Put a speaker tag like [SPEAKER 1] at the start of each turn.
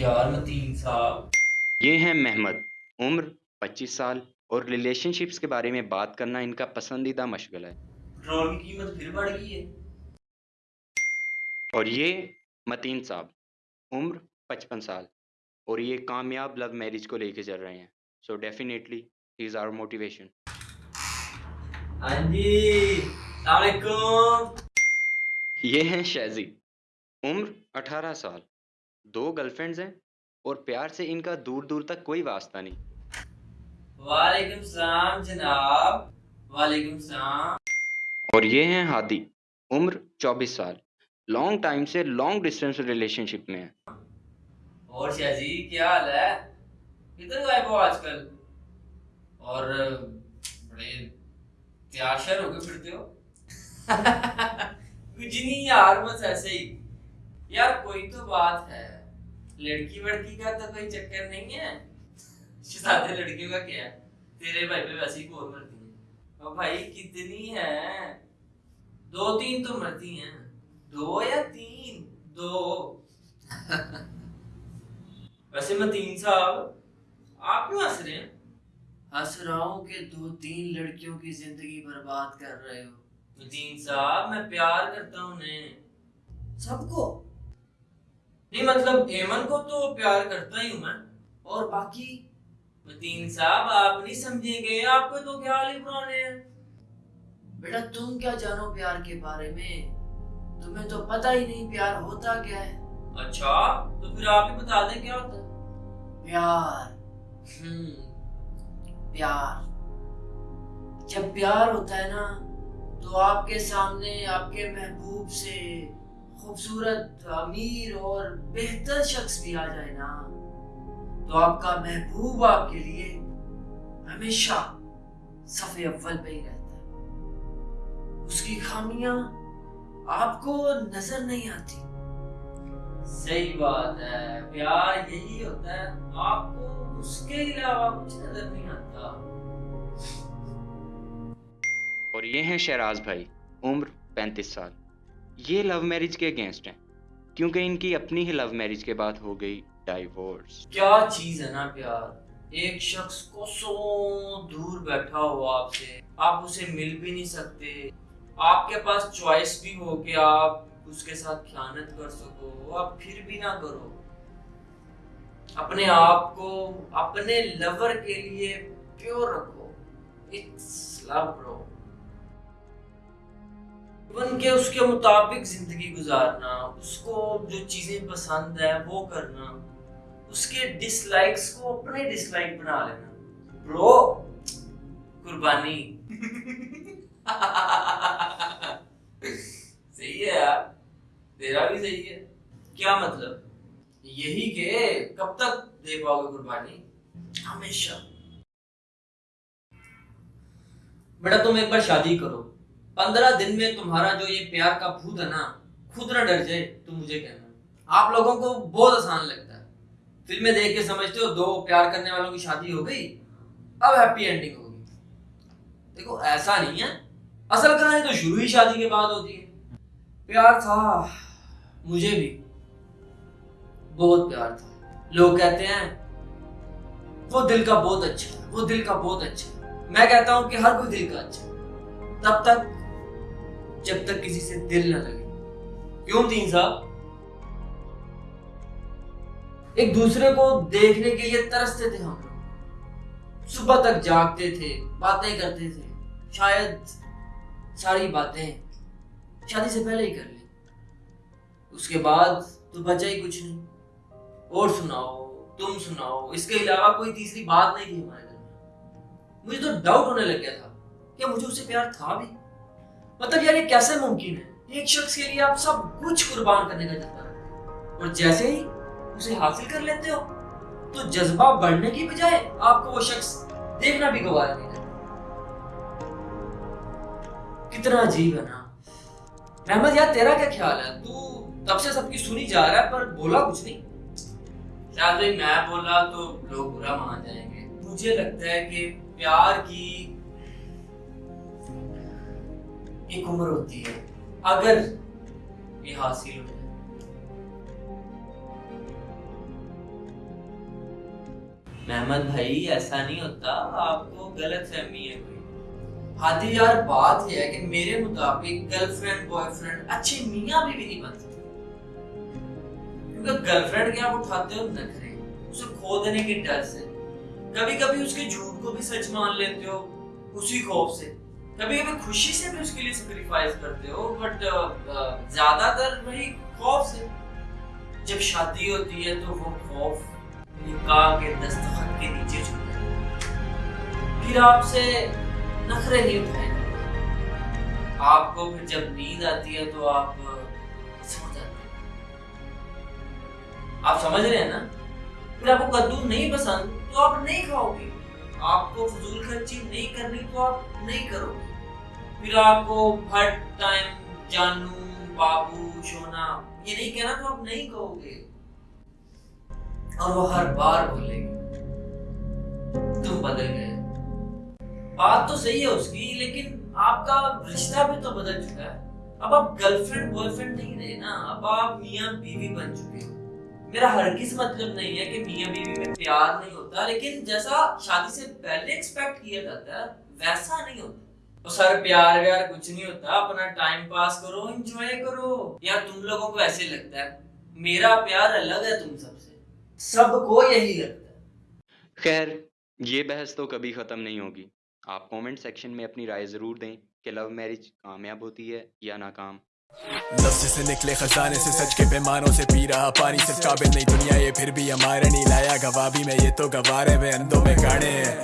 [SPEAKER 1] यार मतीन साहब।
[SPEAKER 2] ये हैं महमद उम्र 25 साल और रिलेशनशिप्स के बारे में बात करना इनका पसंदीदा मशगला है।
[SPEAKER 1] पेट्रोल की कीमत फिर बढ़ गई है।
[SPEAKER 2] और ये मतीन साहब उम्र 55 साल और ये कामयाब लव मैरिज को लेके चल रहे हैं। So definitely he is our motivation
[SPEAKER 1] हाँ जी
[SPEAKER 2] ये हैं शहजी उम्र 18 साल दो गर्लफ्रेंड्स हैं और प्यार से इनका दूर दूर तक कोई वास्ता नहीं।
[SPEAKER 1] वालेकुम सलाम जनाब। वालेकुम सलाम।
[SPEAKER 2] और ये हैं हादी उम्र 24 साल। लॉन्ग टाइम से लॉन्ग डिस्टेंस रिलेशनशिप में है।
[SPEAKER 1] और शाहजी क्या हाल है? किधर गायब हो आजकल? और बड़े त्याशर होके फिरते हो? कुछ नहीं यार बस ऐसे ही। यार कोई तो बात है। लड़की वड़की का तो कोई चक्कर नहीं है। शादी लड़कियों का क्या है? तेरे भाई पे वैसे ही कोर मरती है। और भाई कितनी है? दो तीन तो मरती हैं। दो या तीन? दो। वैसे मतीन साहब आप क्यों हंस रहे हैं? हंस रहा हूँ कि दो तीन लड़कियों की ज़िंदगी बर्बाद कर रहे हो। मतीन साहब मैं प्यार करता हूँ उन्हें। सबको? नहीं मतलब एमन को तो प्यार करता ही हूँ मैं। और बाकी? मतीन साहब आप नहीं समझेंगे आपके तो ख्याल ही पुराने हैं? बेटा तुम क्या जानो प्यार के बारे में? तुम्हें तो पता ही नहीं प्यार होता क्या है। अच्छा तो फिर आप ही बता दें क्या होता है? प्यार। हम्म। प्यार। जब प्यार होता है ना तो आपके सामने आपके महबूब से खूबसूरत अमीर और बेहतर शख्स भी आ जाए ना तो आपका महबूब आपके लिए हमेशा सफे अव्वल पे ही रहता है। उसकी खामियाँ आपको नज़र नहीं आती। सही बात है प्यार यही होता है आपको उसके अलावा कुछ नज़र नहीं आता।
[SPEAKER 2] और ये हैं शहराज भाई उम्र 35 साल। ये लव मैरिज के अगेंस्ट हैं। क्योंकि इनकी अपनी ही लव मैरिज के बाद हो गई डाइवोर्स
[SPEAKER 1] क्या चीज़ है ना प्यार? एक शख्स को सो दूर बैठा हो आपसे, आप उसे मिल भी नहीं सकते। आपके पास चॉइस भी हो कि आप उसके साथ खयानत कर सको, आप फिर भी ना करो। अपने आप को, अपने लवर के लिए प्योर रखो। इट्स लव ब्रो बन के उसके मुताबिक ज़िंदगी गुजारना, उसको जो चीज़ें पसंद है, वो करना, उसके डिसलाइक्स को अपने डिसलाइक बना लेना। ब्रो कुर्बानी। सही है यार। तेरा भी सही है। क्या मतलब? यही के कब तक दे पाओगे कुर्बानी? हमेशा। बेटा, तुम एक बार शादी करो। पंद्रह दिन में तुम्हारा जो ये प्यार का भूत है ना, खुद ना डर जाए तो मुझे कहना। आप लोगों को बहुत आसान लगता है। फ़िल्में देख के समझते हो, दो प्यार करने वालों की शादी हो गई, अब हैप्पी एंडिंग होगी। देखो, ऐसा नहीं है। असल कहानी तो शुरू ही शादी के बाद होती है। प्यार था, मुझे भी। बहुत प्यार था। लोग कहते हैं, वो दिल का बहुत अच्छा है, वो दिल का बहुत अच्छा है। मैं कहता हूँ कि हर कोई दिल का अच्छा है। तब तक जब तक किसी से दिल न लगे। क्यों तीन साहब? एक दूसरे को देखने के लिए तरसते थे हम लोग। सुबह तक जागते थे, बातें करते थे, शायद सारी बातें शादी से पहले ही कर ली। उसके बाद तो बचा ही कुछ नहीं। और सुनाओ, तुम सुनाओ, इसके अलावा कोई तीसरी बात नहीं थी हमारे घर में। मुझे तो डाउट होने लग गया था क्या मुझे उससे प्यार था भी। मतलब यार ये कैसे मुमकिन है? एक शख्स के लिए आप सब कुछ कुर्बान करने का जज्बा रखते और जैसे ही उसे हासिल कर लेते हो तो जज्बा बढ़ने की बजाय आपको वो शख्स देखना भी गवारा नहीं करता कितना अजीब है ना। रहमत यार तेरा क्या ख्याल है? तू तब से सबकी सुनी जा रहा है, पर बोला कुछ नहीं। शायद मैं बोला तो लोग बुरा मान जाएँगे। मुझे लगता है कि प्यार की एक उम्र होती है अगर ये हासिल हो जाए। मेहमद भाई ऐसा नहीं होता आपको गलत फहमी है कोई। हाथी यार बात यह है कि मेरे मुताबिक गर्लफ्रेंड बॉयफ्रेंड अच्छे मियाँ भी, भी नहीं बन सकते। क्योंकि गर्लफ्रेंड के आप उठाते हो नखरे उसे खो देने के डर से। कभी कभी उसके झूठ को भी सच मान लेते हो उसी खौफ से। कभी कभी खुशी से भी उसके लिए सेक्रीफाइस करते हो बट ज़्यादातर वही खौफ से। जब शादी होती है तो वो खौफ निकाह के दस्तखत के नीचे छूट फिर आपसे नखरे नहीं उठाए आपको फिर जब नींद आती है तो आप सो जाते हैं। आप समझ रहे हैं ना? फिर आपको कद्दू नहीं पसंद तो आप नहीं खाओगे। आपको फजूल खर्ची नहीं करनी तो आप नहीं करोगे। फिर आपको हर टाइम जानू, बाबू, सोना, ये नहीं कहना तो आप नहीं कहोगे। और वो हर बार बोलेगी, तुम बदल गए। बात तो सही है उसकी, लेकिन आपका रिश्ता भी तो बदल चुका है। अब आप गर्लफ्रेंड बॉयफ्रेंड नहीं रहे ना, अब आप मियाँ बीवी बन चुके हो। मेरा हरगिज मतलब नहीं है कि मियाँ बीवी में प्यार नहीं होता, लेकिन जैसा शादी से पहले एक्सपेक्ट किया जाता है, वैसा नहीं होता। तो सर प्यार व्यार कुछ नहीं होता अपना टाइम पास करो एंजॉय करो। यार तुम लोगों को ऐसे लगता है। मेरा प्यार अलग है तुम सबसे। सबको यही लगता है।
[SPEAKER 2] खैर ये बहस तो कभी ख़त्म नहीं होगी। आप कमेंट सेक्शन में अपनी राय ज़रूर दें कि लव मैरिज कामयाब होती है या नाकाम। लफ्ज से निकले खजाने से सच के पैमानों से पी रहा पानी सिर्फ़ काबिल नहीं दुनिया ये फिर भी हमारे नहीं लाया गवाबी में ये तो गवारे में अंधों में गाने हैं।